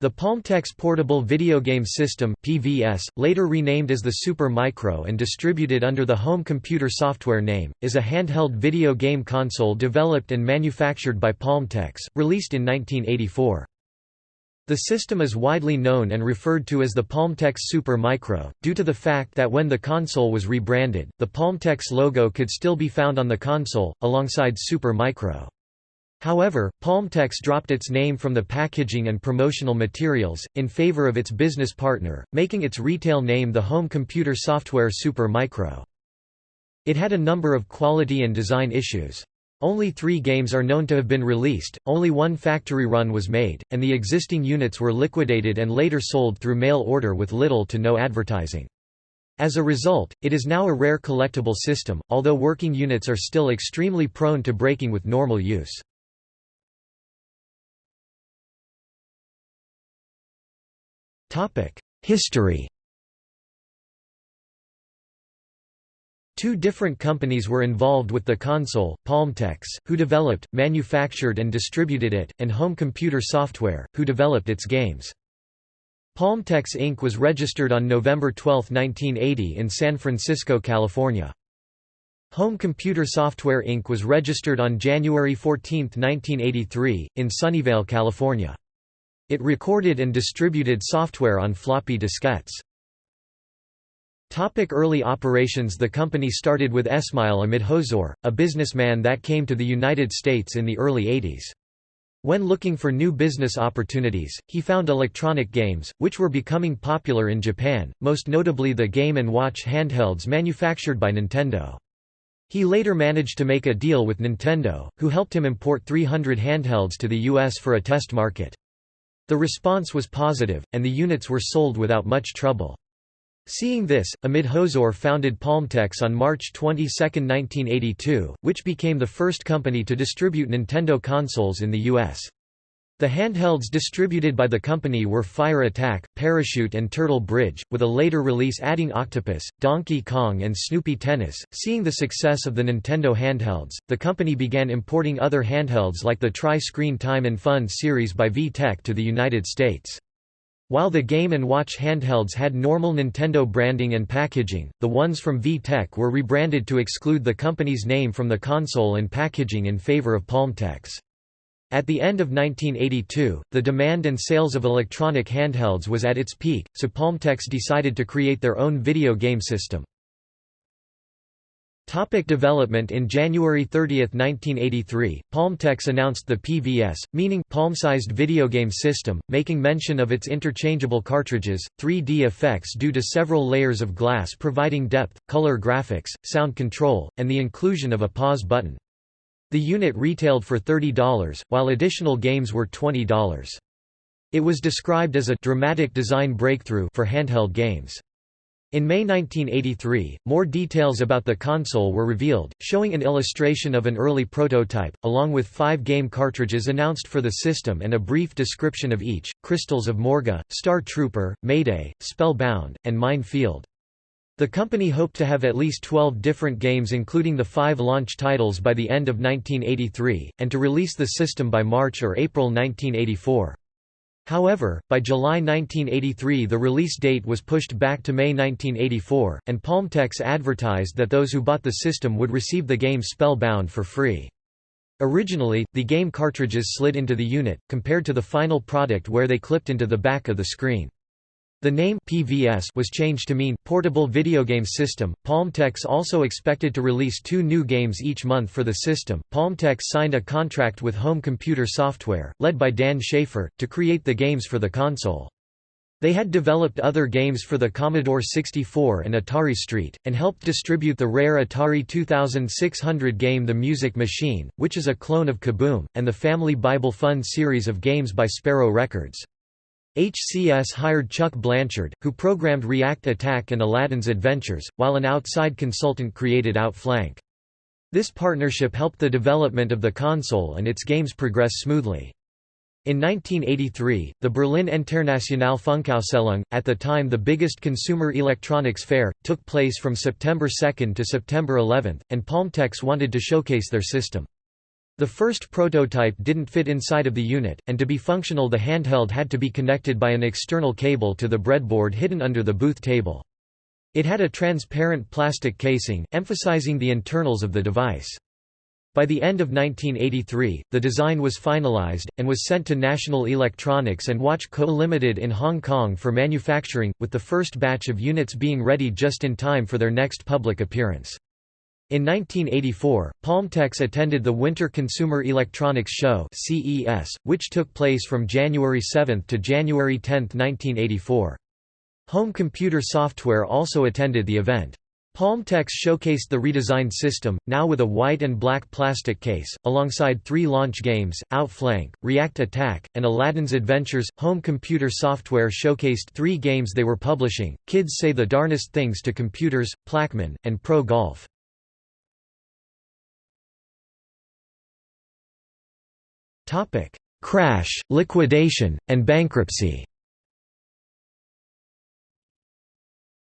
The Palmtex Portable Video Game System (PVS), later renamed as the Super Micro and distributed under the Home Computer Software name, is a handheld video game console developed and manufactured by Palmtex, released in 1984. The system is widely known and referred to as the Palmtex Super Micro, due to the fact that when the console was rebranded, the Palmtex logo could still be found on the console, alongside Super Micro. However, Palmtex dropped its name from the packaging and promotional materials, in favor of its business partner, making its retail name the home computer software Super Micro. It had a number of quality and design issues. Only three games are known to have been released, only one factory run was made, and the existing units were liquidated and later sold through mail order with little to no advertising. As a result, it is now a rare collectible system, although working units are still extremely prone to breaking with normal use. History Two different companies were involved with the console, Palmtex, who developed, manufactured and distributed it, and Home Computer Software, who developed its games. Palmtex Inc. was registered on November 12, 1980 in San Francisco, California. Home Computer Software Inc. was registered on January 14, 1983, in Sunnyvale, California. It recorded and distributed software on floppy diskettes. Topic early operations The company started with Esmail Amid-Hozour, a businessman that came to the United States in the early 80s. When looking for new business opportunities, he found electronic games, which were becoming popular in Japan, most notably the Game & Watch handhelds manufactured by Nintendo. He later managed to make a deal with Nintendo, who helped him import 300 handhelds to the US for a test market. The response was positive, and the units were sold without much trouble. Seeing this, Amid-Hozour founded Palmtex on March 22, 1982, which became the first company to distribute Nintendo consoles in the U.S. The handhelds distributed by the company were Fire Attack, Parachute and Turtle Bridge, with a later release adding Octopus, Donkey Kong and Snoopy Tennis. Seeing the success of the Nintendo handhelds, the company began importing other handhelds like the Tri-Screen Time and Fun series by VTech to the United States. While the Game & Watch handhelds had normal Nintendo branding and packaging, the ones from VTech were rebranded to exclude the company's name from the console and packaging in favor of Palmtex. At the end of 1982, the demand and sales of electronic handhelds was at its peak, so Palmtex decided to create their own video game system. Topic development In January 30, 1983, Palmtex announced the PVS, meaning palm-sized video game system, making mention of its interchangeable cartridges, 3D effects due to several layers of glass providing depth, color graphics, sound control, and the inclusion of a pause button. The unit retailed for $30, while additional games were $20. It was described as a dramatic design breakthrough for handheld games. In May 1983, more details about the console were revealed, showing an illustration of an early prototype, along with five game cartridges announced for the system and a brief description of each, Crystals of Morga, Star Trooper, Mayday, Spellbound, and Mine Field. The company hoped to have at least 12 different games including the five launch titles by the end of 1983, and to release the system by March or April 1984. However, by July 1983 the release date was pushed back to May 1984, and Palmtex advertised that those who bought the system would receive the game Spellbound for free. Originally, the game cartridges slid into the unit, compared to the final product where they clipped into the back of the screen. The name PVS was changed to mean Portable Video Game System. Palmtex also expected to release two new games each month for the system. Palmtex signed a contract with Home Computer Software, led by Dan Schafer, to create the games for the console. They had developed other games for the Commodore 64 and Atari ST, and helped distribute the rare Atari 2600 game The Music Machine, which is a clone of Kaboom, and the Family Bible Fun series of games by Sparrow Records. HCS hired Chuck Blanchard, who programmed React Attack and Aladdin's Adventures, while an outside consultant created Outflank. This partnership helped the development of the console and its games progress smoothly. In 1983, the Berlin Internationale Funkausstellung, at the time the biggest consumer electronics fair, took place from September 2 to September 11, and Palmtex wanted to showcase their system. The first prototype didn't fit inside of the unit, and to be functional the handheld had to be connected by an external cable to the breadboard hidden under the booth table. It had a transparent plastic casing, emphasizing the internals of the device. By the end of 1983, the design was finalized, and was sent to National Electronics and Watch Co. Limited in Hong Kong for manufacturing, with the first batch of units being ready just in time for their next public appearance. In 1984, Palmtex attended the Winter Consumer Electronics Show (CES), which took place from January 7 to January 10, 1984. Home Computer Software also attended the event. Palmtex showcased the redesigned system, now with a white and black plastic case, alongside three launch games, Outflank, React Attack, and Aladdin's Adventures. Home computer software showcased three games they were publishing Kids Say the Darnest Things to Computers, Plaquemine, and Pro Golf. Crash, liquidation, and bankruptcy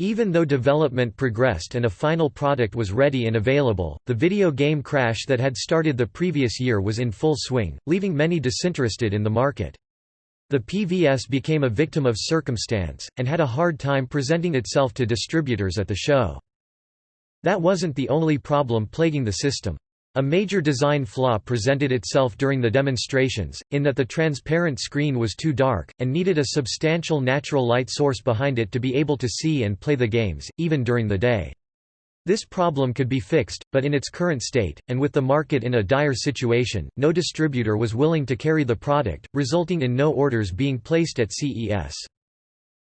Even though development progressed and a final product was ready and available, the video game crash that had started the previous year was in full swing, leaving many disinterested in the market. The PVS became a victim of circumstance, and had a hard time presenting itself to distributors at the show. That wasn't the only problem plaguing the system. A major design flaw presented itself during the demonstrations, in that the transparent screen was too dark, and needed a substantial natural light source behind it to be able to see and play the games, even during the day. This problem could be fixed, but in its current state, and with the market in a dire situation, no distributor was willing to carry the product, resulting in no orders being placed at CES.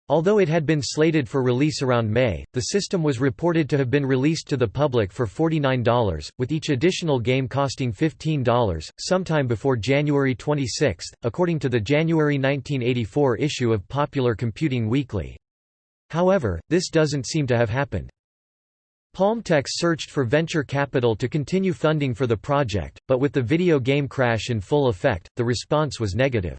Although it had been slated for release around May, the system was reported to have been released to the public for $49, with each additional game costing $15, sometime before January 26, according to the January 1984 issue of Popular Computing Weekly. However, this doesn't seem to have happened. Palmtex searched for venture capital to continue funding for the project, but with the video game crash in full effect, the response was negative.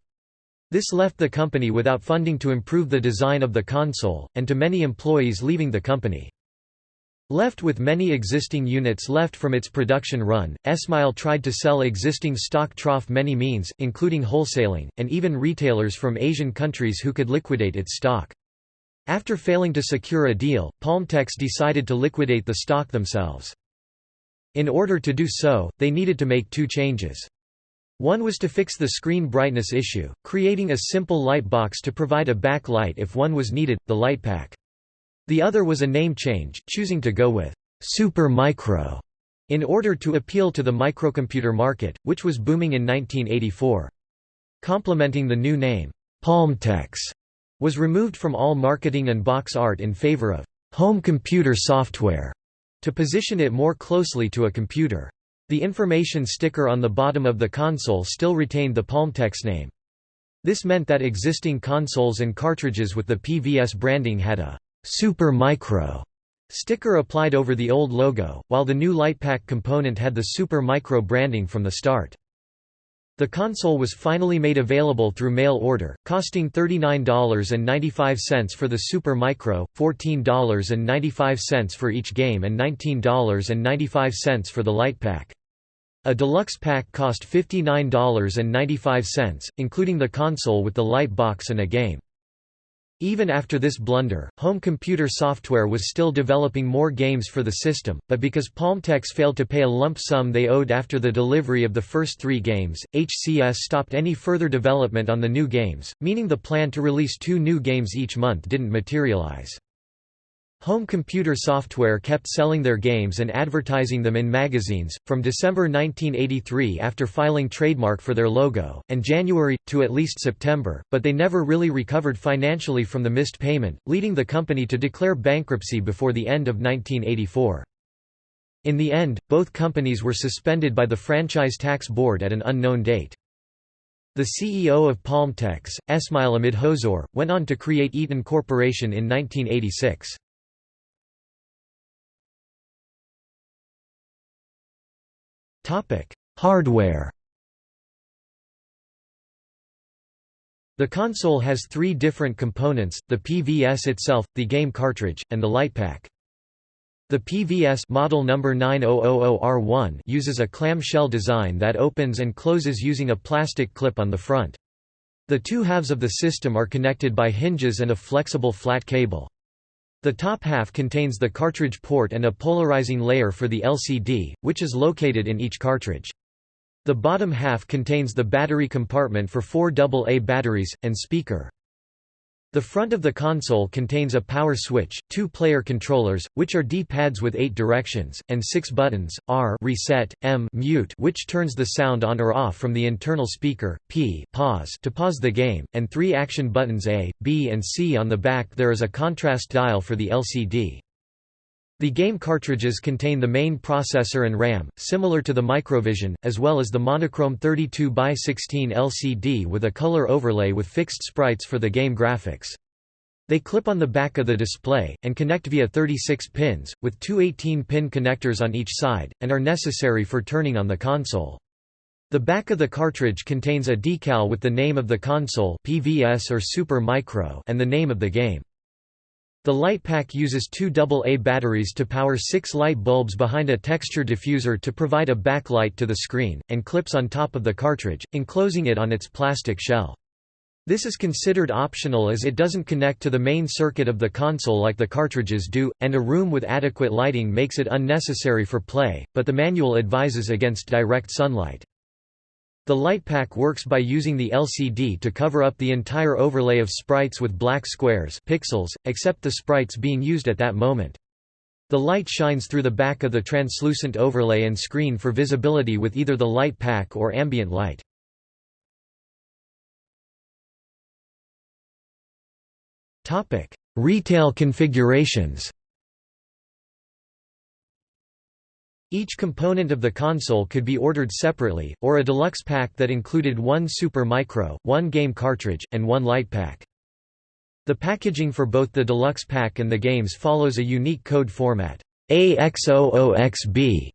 This left the company without funding to improve the design of the console, and to many employees leaving the company. Left with many existing units left from its production run, Esmail tried to sell existing stock trough many means, including wholesaling, and even retailers from Asian countries who could liquidate its stock. After failing to secure a deal, Palmtex decided to liquidate the stock themselves. In order to do so, they needed to make two changes. One was to fix the screen brightness issue, creating a simple light box to provide a backlight if one was needed, the LightPack. The other was a name change, choosing to go with Super Micro in order to appeal to the microcomputer market, which was booming in 1984. Complementing the new name, Palmtex, was removed from all marketing and box art in favor of home computer software to position it more closely to a computer. The information sticker on the bottom of the console still retained the Palmtex name. This meant that existing consoles and cartridges with the PVS branding had a Super Micro sticker applied over the old logo, while the new LightPack component had the Super Micro branding from the start. The console was finally made available through mail order, costing $39.95 for the Super Micro, $14.95 for each game and $19.95 for the LightPack. A deluxe pack cost $59.95, including the console with the light box and a game. Even after this blunder, home computer software was still developing more games for the system, but because Palmtex failed to pay a lump sum they owed after the delivery of the first three games, HCS stopped any further development on the new games, meaning the plan to release two new games each month didn't materialize. Home computer software kept selling their games and advertising them in magazines, from December 1983 after filing trademark for their logo, and January, to at least September, but they never really recovered financially from the missed payment, leading the company to declare bankruptcy before the end of 1984. In the end, both companies were suspended by the Franchise Tax Board at an unknown date. The CEO of Palmtex, Esmail Amid-Hozour, went on to create Etón Corporation in 1986. Hardware The console has three different components, the PVS itself, the game cartridge, and the LightPack. The PVS model number 9000R1 uses a clamshell design that opens and closes using a plastic clip on the front. The two halves of the system are connected by hinges and a flexible flat cable. The top half contains the cartridge port and a polarizing layer for the LCD, which is located in each cartridge. The bottom half contains the battery compartment for four AA batteries, and speaker. The front of the console contains a power switch, two player controllers, which are D-pads with eight directions, and six buttons, R reset, M mute which turns the sound on or off from the internal speaker, P pause to pause the game, and three action buttons A, B and C on the back there is a contrast dial for the LCD. The game cartridges contain the main processor and RAM, similar to the Microvision, as well as the monochrome 32x16 LCD with a color overlay with fixed sprites for the game graphics. They clip on the back of the display, and connect via 36 pins, with two 18-pin connectors on each side, and are necessary for turning on the console. The back of the cartridge contains a decal with the name of the console PVS or Super Micro and the name of the game. The light pack uses two AA batteries to power six light bulbs behind a texture diffuser to provide a backlight to the screen, and clips on top of the cartridge, enclosing it on its plastic shell. This is considered optional as it doesn't connect to the main circuit of the console like the cartridges do, and a room with adequate lighting makes it unnecessary for play, but the manual advises against direct sunlight. The light pack works by using the LCD to cover up the entire overlay of sprites with black squares pixels, except the sprites being used at that moment. The light shines through the back of the translucent overlay and screen for visibility with either the light pack or ambient light. Retail configurations Each component of the console could be ordered separately, or a deluxe pack that included one Super Micro, one game cartridge, and one light pack. The packaging for both the deluxe pack and the games follows a unique code format. AX00XB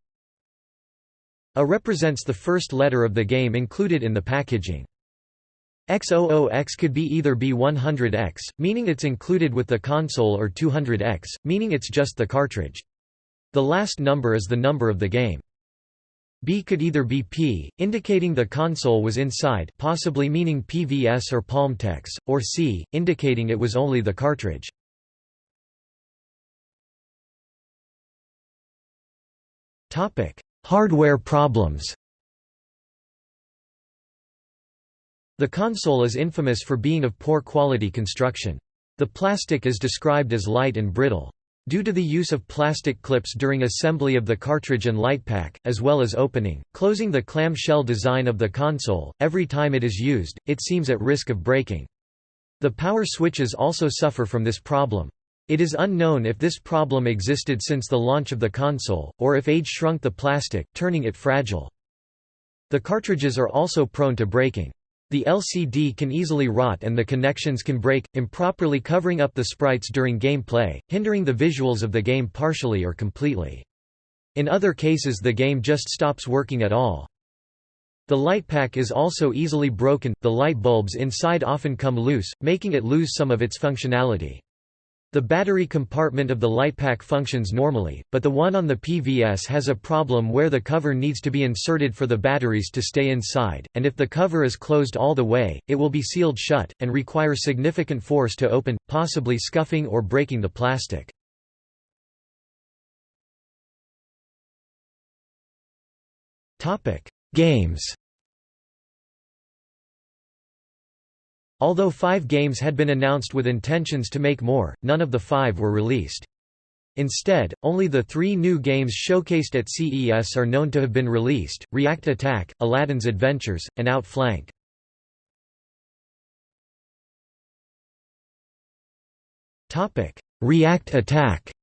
A represents the first letter of the game included in the packaging. X00X could be either B100X, meaning it's included with the console or 200X, meaning it's just the cartridge. The last number is the number of the game. B could either be P, indicating the console was inside possibly meaning PVS or Palmtex, or C, indicating it was only the cartridge. Hardware problems The console is infamous for being of poor quality construction. The plastic is described as light and brittle. Due to the use of plastic clips during assembly of the cartridge and light pack, as well as opening, closing the clamshell design of the console, every time it is used, it seems at risk of breaking. The power switches also suffer from this problem. It is unknown if this problem existed since the launch of the console, or if age shrunk the plastic, turning it fragile. The cartridges are also prone to breaking. The LCD can easily rot and the connections can break, improperly covering up the sprites during gameplay, hindering the visuals of the game partially or completely. In other cases the game just stops working at all. The light pack is also easily broken, the light bulbs inside often come loose, making it lose some of its functionality. The battery compartment of the LightPack functions normally, but the one on the PVS has a problem where the cover needs to be inserted for the batteries to stay inside, and if the cover is closed all the way, it will be sealed shut, and require significant force to open, possibly scuffing or breaking the plastic. Games Although five games had been announced with intentions to make more, none of the five were released. Instead, only the three new games showcased at CES are known to have been released, React Attack, Aladdin's Adventures, and Outflank. React Attack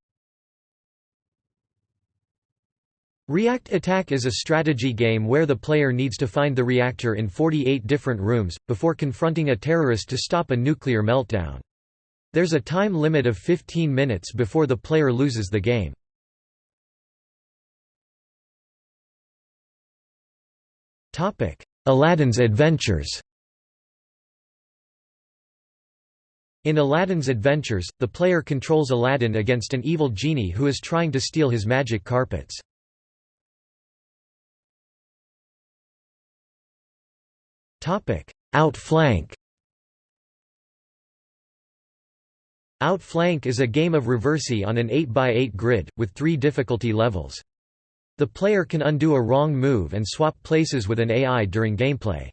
React Attack is a strategy game where the player needs to find the reactor in 48 different rooms, before confronting a terrorist to stop a nuclear meltdown. There's a time limit of 15 minutes before the player loses the game. Aladdin's Adventures In Aladdin's adventures, the player controls Aladdin against an evil genie who is trying to steal his magic carpets. Outflank Outflank is a game of reversi on an 8x8 grid, with three difficulty levels. The player can undo a wrong move and swap places with an AI during gameplay.